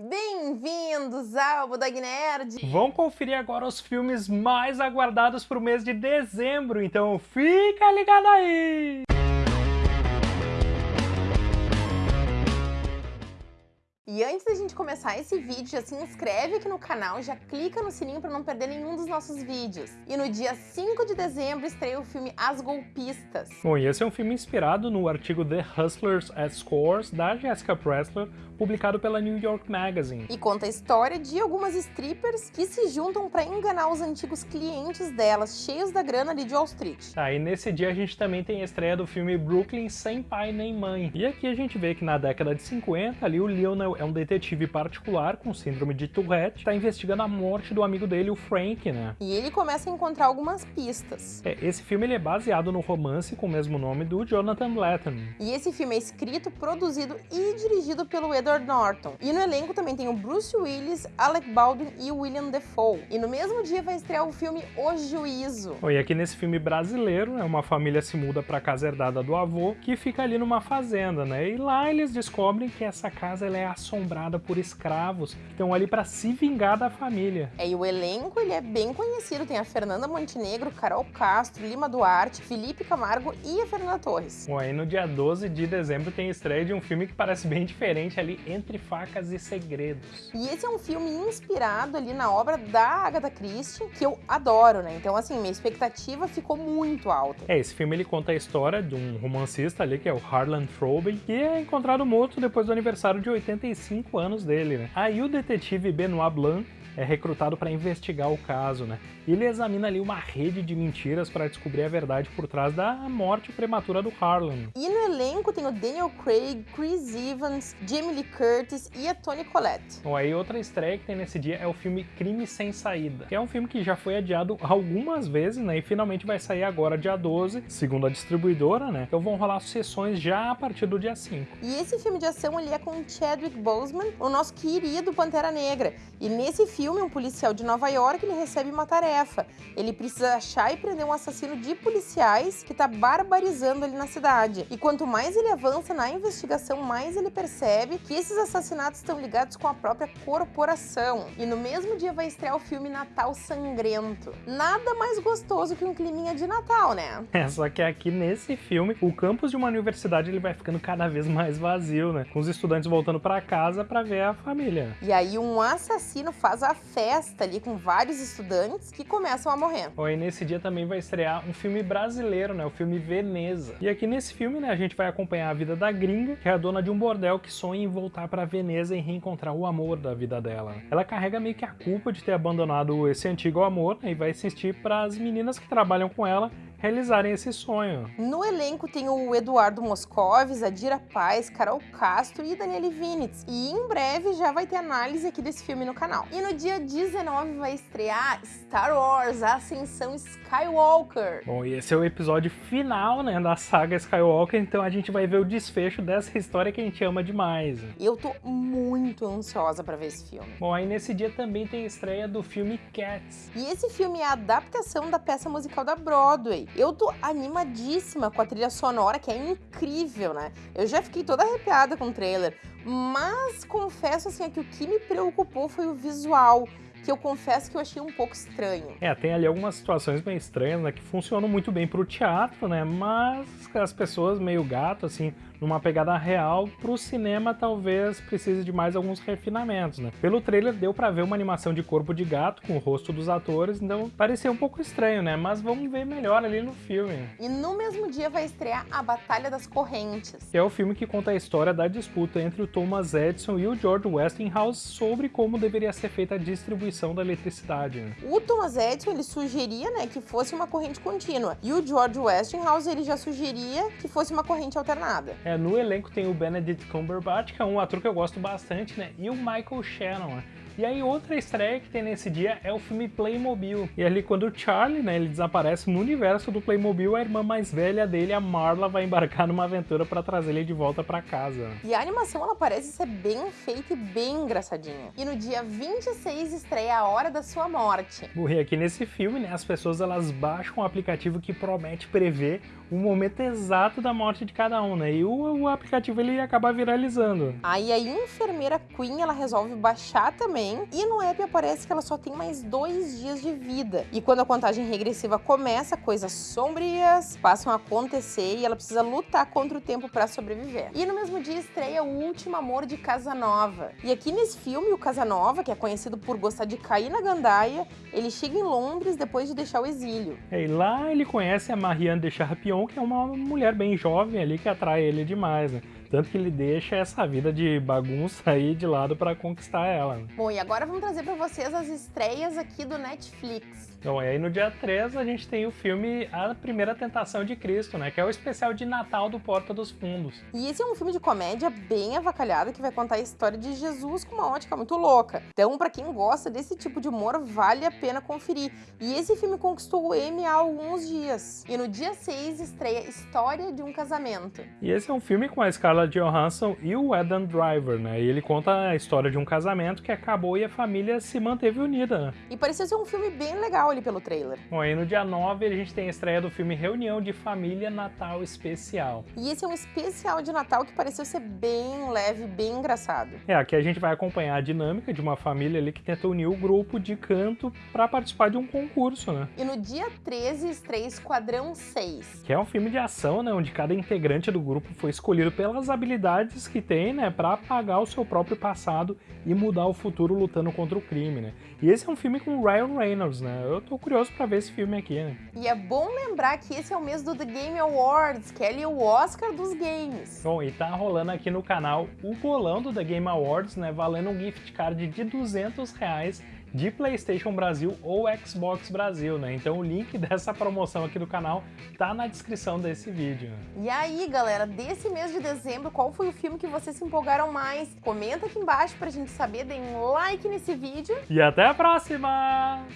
Bem-vindos ao Budog Nerd! Vamos conferir agora os filmes mais aguardados para o mês de dezembro, então fica ligado aí! E antes da gente começar esse vídeo, já se inscreve aqui no canal, já clica no sininho para não perder nenhum dos nossos vídeos. E no dia 5 de dezembro estreia o filme As Golpistas. Bom, e esse é um filme inspirado no artigo The Hustlers at Scores, da Jessica Pressler, publicado pela New York Magazine. E conta a história de algumas strippers que se juntam para enganar os antigos clientes delas, cheios da grana ali de Wall Street. Tá, e nesse dia a gente também tem a estreia do filme Brooklyn Sem Pai Nem Mãe. E aqui a gente vê que na década de 50, ali o Lionel é um detetive particular com síndrome de Tourette, está investigando a morte do amigo dele, o Frank, né? E ele começa a encontrar algumas pistas. É, esse filme ele é baseado no romance com o mesmo nome do Jonathan Letton. E esse filme é escrito, produzido e dirigido pelo Edward Norton. E no elenco também tem o Bruce Willis, Alec Baldwin e William Defoe. E no mesmo dia vai estrear o filme O Juízo. E aqui nesse filme brasileiro, né, uma família se muda para a casa herdada do avô, que fica ali numa fazenda, né? E lá eles descobrem que essa casa ela é assombrada por escravos que estão ali para se vingar da família. É, e o elenco ele é bem conhecido, tem a Fernanda Montenegro, Carol Castro, Lima Duarte, Felipe Camargo e a Fernanda Torres. Bom, aí no dia 12 de dezembro tem estreia de um filme que parece bem diferente ali, Entre Facas e Segredos. E esse é um filme inspirado ali na obra da Agatha Christie, que eu adoro, né? Então, assim, minha expectativa ficou muito alta. É, esse filme ele conta a história de um romancista ali, que é o Harlan Throby, que é encontrado morto depois do aniversário de 85 anos dele, né? Aí o detetive Benoit Blanc é recrutado para investigar o caso, né? Ele examina ali uma rede de mentiras para descobrir a verdade por trás da morte prematura do Harlan. E no elenco tem o Daniel Craig, Chris Evans, Jamie Lee Curtis e a Toni Collette. Bom, aí outra estreia que tem nesse dia é o filme Crime Sem Saída, que é um filme que já foi adiado algumas vezes, né? E finalmente vai sair agora dia 12, segundo a distribuidora, né? Então vão rolar sessões já a partir do dia 5. E esse filme de ação ele é com Chadwick Boseman, o nosso querido Pantera Negra. E nesse filme, um policial de Nova York ele recebe uma tarefa. Ele precisa achar e prender um assassino de policiais que está barbarizando ali na cidade. E quanto mais ele avança na investigação, mais ele percebe que esses assassinatos estão ligados com a própria corporação. E no mesmo dia vai estrear o filme Natal Sangrento. Nada mais gostoso que um climinha de Natal, né? É, só que aqui nesse filme, o campus de uma universidade ele vai ficando cada vez mais vazio, né? Com os estudantes voltando para casa para ver a família. E aí um assassino faz a festa ali com vários estudantes que começam a morrer. E nesse dia também vai estrear um filme brasileiro, né? O filme Veneza. E aqui nesse filme, né, a gente vai acompanhar a vida da gringa, que é a dona de um bordel que sonha em voltar para Veneza e reencontrar o amor da vida dela. Ela carrega meio que a culpa de ter abandonado esse antigo amor né, e vai insistir para as meninas que trabalham com ela realizarem esse sonho. No elenco tem o Eduardo Moscovis, a Dira Paz, Carol Castro e Daniele Vinitz. E em breve já vai ter análise aqui desse filme no canal. E no dia 19 vai estrear Star Wars, a Ascensão Skywalker. Bom, e esse é o episódio final, né, da saga Skywalker, então a gente vai ver o desfecho dessa história que a gente ama demais. Eu tô muito ansiosa para ver esse filme. Bom, aí nesse dia também tem a estreia do filme Cats. E esse filme é a adaptação da peça musical da Broadway. Eu tô animadíssima com a trilha sonora, que é incrível, né? Eu já fiquei toda arrepiada com o trailer, mas confesso assim que o que me preocupou foi o visual que eu confesso que eu achei um pouco estranho. É, tem ali algumas situações meio estranhas, né, que funcionam muito bem pro teatro, né, mas as pessoas meio gato, assim, numa pegada real, pro cinema talvez precise de mais alguns refinamentos, né. Pelo trailer deu pra ver uma animação de corpo de gato com o rosto dos atores, então parecia um pouco estranho, né, mas vamos ver melhor ali no filme. E no mesmo dia vai estrear A Batalha das Correntes. Que é o filme que conta a história da disputa entre o Thomas Edison e o George Westinghouse sobre como deveria ser feita a distribuição da eletricidade. Né? O Thomas Edison ele sugeria né, que fosse uma corrente contínua e o George Westinghouse ele já sugeria que fosse uma corrente alternada. É, no elenco tem o Benedict Cumberbatch, que é um ator que eu gosto bastante, né? E o Michael Shannon, né? E aí outra estreia que tem nesse dia é o filme Playmobil. E ali quando o Charlie, né, ele desaparece no universo do Playmobil, a irmã mais velha dele, a Marla, vai embarcar numa aventura para trazer ele de volta para casa. E a animação ela parece ser bem feita e bem engraçadinha. E no dia 26 estreia A Hora da Sua Morte. Morri aqui nesse filme, né, as pessoas elas baixam um aplicativo que promete prever o momento exato da morte de cada um, né? E o o, aplicativo ele ia acabar viralizando. Aí a enfermeira Queen, ela resolve baixar também, e no app aparece que ela só tem mais dois dias de vida. E quando a contagem regressiva começa, coisas sombrias passam a acontecer e ela precisa lutar contra o tempo para sobreviver. E no mesmo dia estreia O Último Amor de Casanova. E aqui nesse filme, o Casanova, que é conhecido por gostar de cair na gandaia, ele chega em Londres depois de deixar o exílio. E lá ele conhece a Marianne de Charpion, que é uma mulher bem jovem ali que atrai ele demais, né? Tanto que ele deixa essa vida de bagunça aí de lado para conquistar ela. Bom, e agora vamos trazer para vocês as estreias aqui do Netflix. Então, e aí no dia 3 a gente tem o filme A Primeira Tentação de Cristo, né? Que é o especial de Natal do Porta dos Fundos. E esse é um filme de comédia bem avacalhado que vai contar a história de Jesus com uma ótica muito louca. Então, para quem gosta desse tipo de humor, vale a pena conferir. E esse filme conquistou o Emmy há alguns dias. E no dia 6 estreia História de um Casamento. E esse é um filme com a Scarlett Johansson e o Adam Driver, né? E ele conta a história de um casamento que acabou e a família se manteve unida, né? E parecia ser um filme bem legal ali pelo trailer. Bom, aí no dia 9 a gente tem a estreia do filme Reunião de Família Natal Especial. E esse é um especial de Natal que pareceu ser bem leve, bem engraçado. É, aqui a gente vai acompanhar a dinâmica de uma família ali que tenta unir o grupo de canto para participar de um concurso, né? E no dia 13 estreia Esquadrão 6. Que é um filme de ação, né, onde cada integrante do grupo foi escolhido pelas habilidades que tem, né, para apagar o seu próprio passado e mudar o futuro lutando contra o crime, né? E esse é um filme com Ryan Reynolds, né? Eu tô curioso para ver esse filme aqui, né? E é bom lembrar que esse é o mês do The Game Awards, que é ali o Oscar dos games. Bom, e tá rolando aqui no canal o bolão do The Game Awards, né? Valendo um gift card de 200 reais de PlayStation Brasil ou Xbox Brasil, né? Então o link dessa promoção aqui do canal tá na descrição desse vídeo. E aí, galera, desse mês de dezembro, qual foi o filme que vocês se empolgaram mais? Comenta aqui embaixo pra gente saber, deem um like nesse vídeo. E até a próxima!